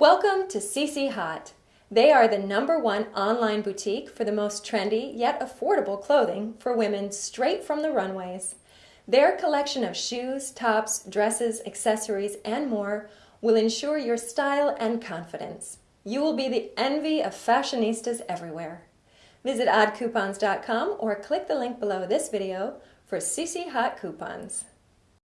Welcome to Cicihot. They are the number one online boutique for the most trendy yet affordable clothing for women straight from the runways. Their collection of shoes, tops, dresses, accessories, and more will ensure your style and confidence. You will be the envy of fashionistas everywhere. Visit oddcoupons.com or click the link below this video for Cicihot coupons.